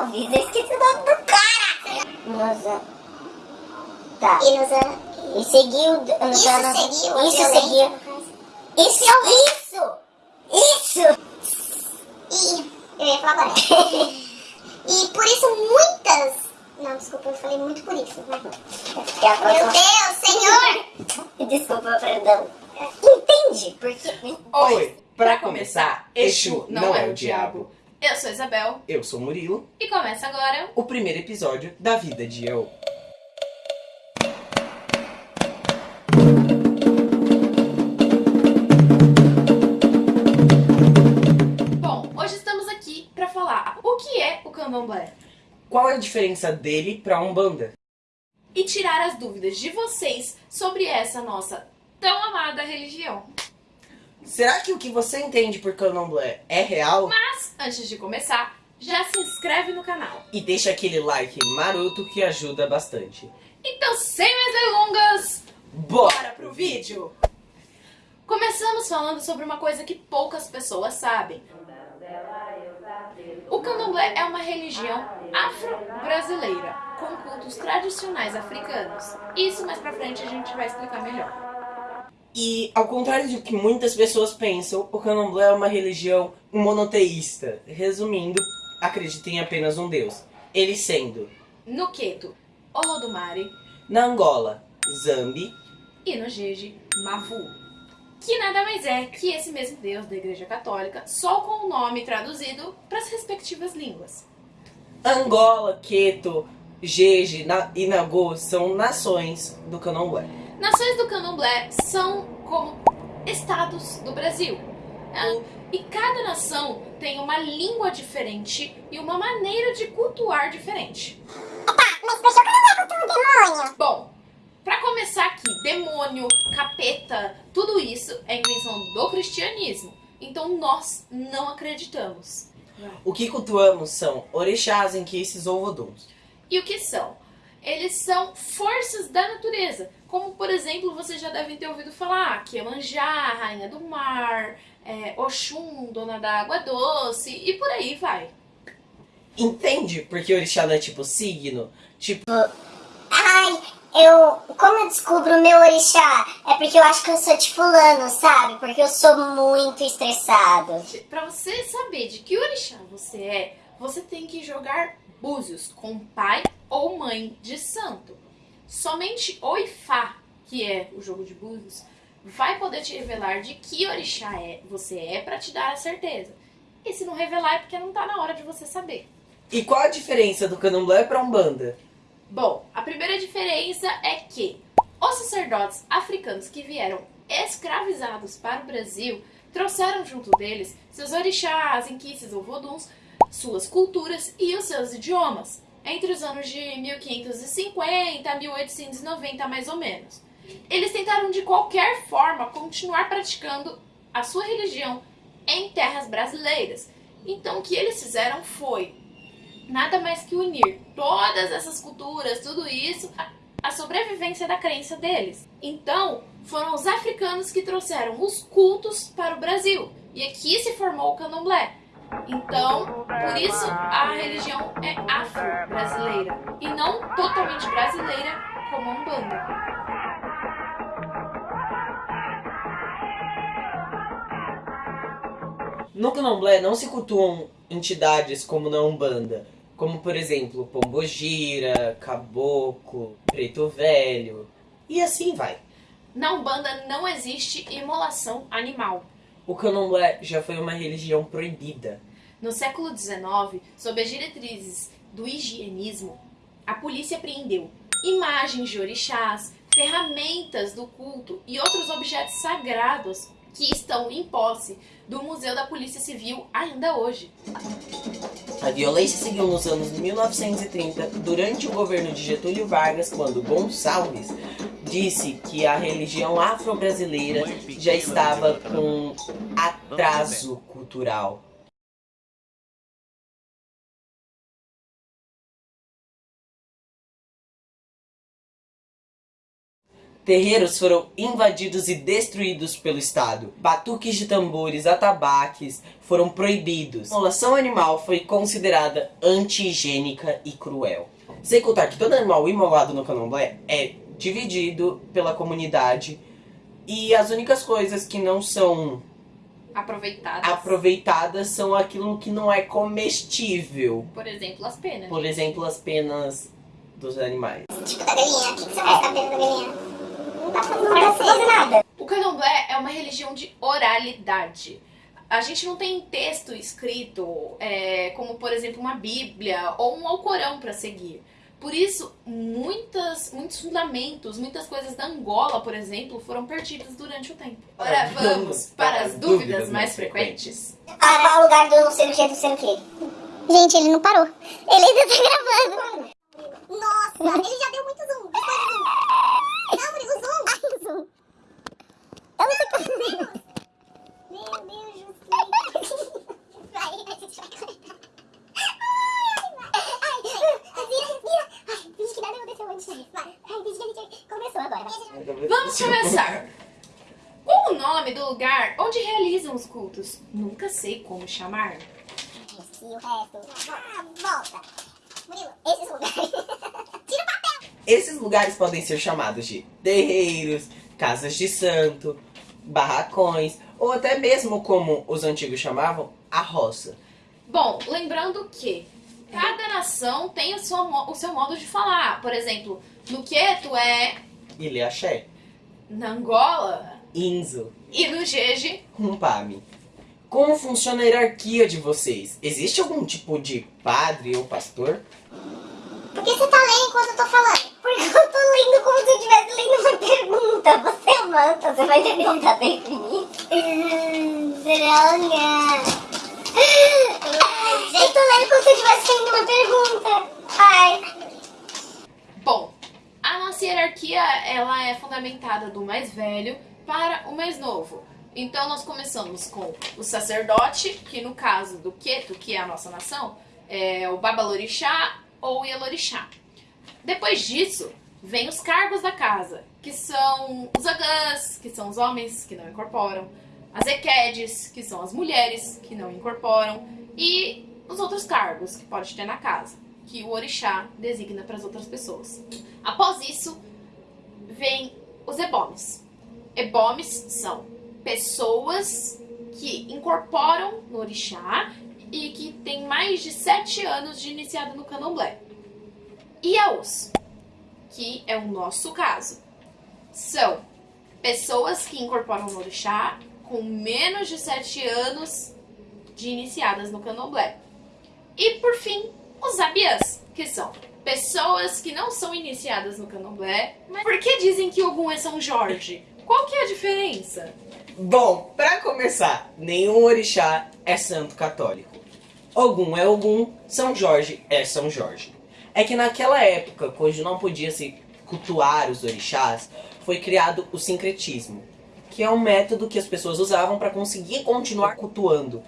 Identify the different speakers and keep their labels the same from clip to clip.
Speaker 1: Alves, eu esqueci o nome do cara. Nossa. Tá.
Speaker 2: E nos anos...
Speaker 1: E seguiu... nos
Speaker 2: Isso
Speaker 1: anos-
Speaker 2: seguiu
Speaker 1: Isso
Speaker 2: violência,
Speaker 1: seguiu.
Speaker 2: no caso.
Speaker 1: Isso, isso! Isso!
Speaker 2: E... Eu ia falar agora. e por isso muitas... Não, desculpa, eu falei muito por isso. Mas...
Speaker 1: É
Speaker 2: Meu Deus, Senhor!
Speaker 1: Desculpa, perdão. Entende? Porque...
Speaker 3: Oi! Pra começar, Exu não é o diabo.
Speaker 4: Eu sou Isabel
Speaker 3: Eu sou Murilo,
Speaker 4: e começa agora.
Speaker 3: o primeiro episódio da vida de Eu.
Speaker 4: Bom, hoje estamos aqui pra falar o que é o candomblé
Speaker 3: Qual é a diferença dele pra Umbanda?
Speaker 4: e tirar as dúvidas de vocês sobre essa nossa tão amada religião.
Speaker 3: Será que o que você entende por candomblé é real?
Speaker 4: Mas antes de começar, já se inscreve no canal.
Speaker 3: E deixa aquele like maroto que ajuda bastante.
Speaker 4: Então, sem mais delongas,
Speaker 3: Bora
Speaker 4: bora pro vídeo! Começamos falando sobre uma coisa que poucas pessoas sabem. O candomblé é uma religião afro-brasileira, com cultos tradicionais africanos. Isso mais pra frente a gente vai explicar melhor.
Speaker 3: E ao contrário do que muitas pessoas pensam, o candomblé é uma religião monoteísta. Resumindo, acredita em apenas um deus. Ele sendo,
Speaker 4: No Queto, Olodumare
Speaker 3: na Angola, Zambi,
Speaker 4: e no Jeje, Mavu. Que nada mais é que esse mesmo deus da Igreja Católica, só com o nome traduzido para as respectivas línguas.
Speaker 3: Angola, Queto, Jeje na- e Nagô são nações do candomblé.
Speaker 4: Nações do candomblé são como estados do Brasil. né? E cada nação tem uma língua diferente e uma maneira de cultuar diferente.
Speaker 2: Mas por que eu não é contra um demônio?
Speaker 4: Bom, pra começar aqui, demônio, capeta, tudo isso é invenção do cristianismo. Então nós não acreditamos.
Speaker 3: O que cultuamos são orixás, enquices ou voduns.
Speaker 4: E o que são? Eles são forças da natureza. Como, por exemplo, vocês já devem ter ouvido falar que Iemanjá, Rainha do Mar, é, Oxum, Dona da Água Doce e por aí vai.
Speaker 3: Entende? Porque orixá não é tipo signo? Tipo,
Speaker 2: Ai, eu... Como eu descubro o meu orixá? É porque eu acho que eu sou de fulano, sabe? Porque eu sou muito estressado.
Speaker 4: Pra você saber de que orixá você é, você tem que jogar búzios com pai ou mãe de santo. Somente o Ifá, que é o jogo de búzios, vai poder te revelar de que orixá é, você é pra te dar a certeza. E se não revelar é porque não tá na hora de você saber.
Speaker 3: e qual a diferença do candomblé pra Umbanda?
Speaker 4: Bom, a primeira diferença é que os sacerdotes africanos que vieram escravizados para o Brasil trouxeram junto deles seus orixás, inquices ou voduns, suas culturas e os seus idiomas, entre os anos de 1550 a 1890 mais ou menos. Eles tentaram de qualquer forma continuar praticando a sua religião em terras brasileiras. Então o que eles fizeram foi nada mais que unir todas essas culturas, tudo isso, a- sobrevivência da crença deles. Então, foram os africanos que trouxeram os cultos para o Brasil. E aqui se formou o candomblé. Então, por isso a religião é afro-brasileira e não totalmente brasileira como a Umbanda.
Speaker 3: No candomblé não se cultuam entidades como na Umbanda, como por exemplo Pombogira, Caboclo, Preto Velho, e assim vai.
Speaker 4: Na Umbanda não existe imolação animal.
Speaker 3: O candomblé já foi uma religião proibida.
Speaker 4: No século XIX, sob as diretrizes do higienismo, a polícia apreendeu imagens de orixás, ferramentas do culto e outros objetos sagrados que estão em posse do Museu da Polícia Civil ainda hoje.
Speaker 3: A violência seguiu nos anos 1930, durante o governo de Getúlio Vargas, quando Gonçalves disse que a religião afro-brasileira já estava com atraso cultural. Terreiros foram invadidos e destruídos pelo Estado. Batuques de tambores, atabaques foram proibidos. A imolação animal foi considerada anti-higiênica e cruel. Sem contar que todo animal imolado no candomblé é dividido pela comunidade e as únicas coisas que não são
Speaker 4: Aproveitadas.
Speaker 3: aproveitadas são aquilo que não é comestível.
Speaker 4: Por exemplo, as penas.
Speaker 3: Por exemplo, as penas dos animais.
Speaker 2: Tipo da galinha. O que você vai saber da galinha? Não não fazer nada.
Speaker 4: O candomblé é uma religião de oralidade. A gente não tem texto escrito, é, como por exemplo uma Bíblia ou um Alcorão para seguir. Por isso, muitas, muitos fundamentos, muitas coisas da Angola, por exemplo, foram perdidas durante o tempo. Agora vamos para as dúvidas mais frequentes.
Speaker 2: Ah, qual o lugar do não sei o que, do sei o que? Gente, ele não parou. Ele ainda tá gravando. Nossa, ele já deu muito zoom. Não, Murilo, o zoom. Ai, o zoom. Eu não sei Meu Deus, Juscelino. Vai, a gente vai cortar. Ai, ai, respira, respira. Ai, finge que nada aconteceu antes. Vai, ai, finge que a gente começou agora. Vai.
Speaker 4: Vamos começar! Qual o nome do lugar onde realizam os cultos? Nunca sei como chamar.
Speaker 2: E o resto. Ah, volta. Murilo, esses lugares. Tira o papel.
Speaker 3: Esses lugares podem ser chamados de terreiros, casas de santo, barracões, ou até mesmo como os antigos chamavam, a roça.
Speaker 4: Bom, lembrando que cada nação tem o seu, o seu modo de falar. Por exemplo, no Queto é
Speaker 3: Ilha Axé,
Speaker 4: na Angola
Speaker 3: Inzo,
Speaker 4: e no Jeje
Speaker 3: Rumpami. Como funciona a hierarquia de vocês? Existe algum tipo de padre ou pastor?
Speaker 2: Por que você tá lendo enquanto eu tô falando? Porque eu tô lendo como se eu estivesse lendo uma pergunta. Você é manta, você vai ter pergunta bem pra mim? Hum, Droga. Eu tô lendo como se eu estivesse lendo uma pergunta. Ai.
Speaker 4: Bom, a nossa hierarquia ela é fundamentada do mais velho para o mais novo. Então nós começamos com o sacerdote, que no caso do Queto, que é a nossa nação, é o Babalorixá ou Yalorixá. Depois disso, vem os cargos da casa, que são os agãs, que são os homens que não incorporam, as equedes, que são as mulheres que não incorporam, e os outros cargos que pode ter na casa, que o orixá designa para as outras pessoas. Após isso, vem os ebomes. Ebomes são pessoas que incorporam no orixá e que têm mais de sete anos de iniciado no candomblé. Iaôs, que é o nosso caso, são pessoas que incorporam no orixá com menos de sete anos de iniciadas no candomblé. E por fim, os abiãs, que são pessoas que não são iniciadas no candomblé. Mas por que dizem que Ogum é São Jorge? Qual que é a diferença?
Speaker 3: Bom, pra começar, nenhum orixá é santo católico. Ogum é Ogum, São Jorge é São Jorge. É que naquela época, quando não podia se cultuar os orixás, foi criado o sincretismo, que é um método que as pessoas usavam para conseguir continuar cultuando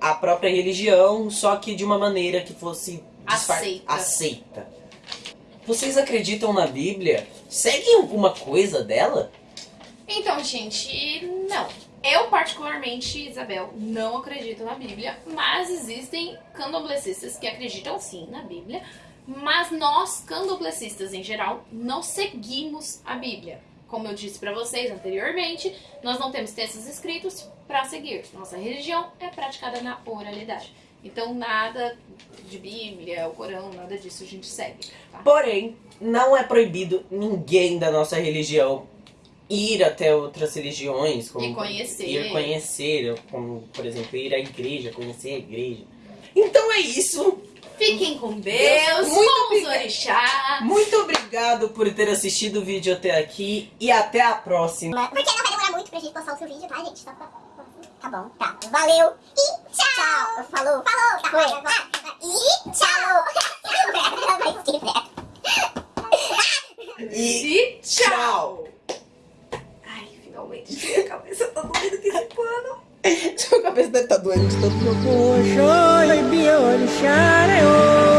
Speaker 3: a própria religião, só que de uma maneira que fosse
Speaker 4: Aceita.
Speaker 3: aceita. Vocês acreditam na Bíblia? Seguem alguma coisa dela?
Speaker 4: Então, gente, não. Eu, particularmente, Isabel, não acredito na Bíblia, mas existem candomblecistas que acreditam sim na Bíblia, mas nós, candomblecistas em geral, não seguimos a Bíblia. Como eu disse pra vocês anteriormente, nós não temos textos escritos para seguir. Nossa religião é praticada na oralidade. Então, nada de Bíblia, o Corão, nada disso a gente segue. Tá?
Speaker 3: Porém, não é proibido ninguém da nossa religião ir até outras religiões. Como
Speaker 4: E conhecer.
Speaker 3: Ir conhecer, como, por exemplo, ir à igreja, conhecer a igreja. Então é isso.
Speaker 4: Fiquem com Deus,
Speaker 3: Muito
Speaker 4: com os
Speaker 3: obrigada.
Speaker 4: orixás.
Speaker 3: Muito obrigado por ter assistido o vídeo até aqui e até a próxima.
Speaker 2: Porque não vai demorar muito pra gente postar o seu vídeo, tá, gente? Só pra... Tá bom, tá. Valeu e tchau. Falou. Falou. Tá Foi. Ah, e tchau.
Speaker 3: E
Speaker 4: E tchau! Ai, finalmente tirei a cabeça, tá doendo que esse pano.
Speaker 3: sua cabeça deve estar doendo de tanto
Speaker 5: Oxói, rinsciare ora. Oh.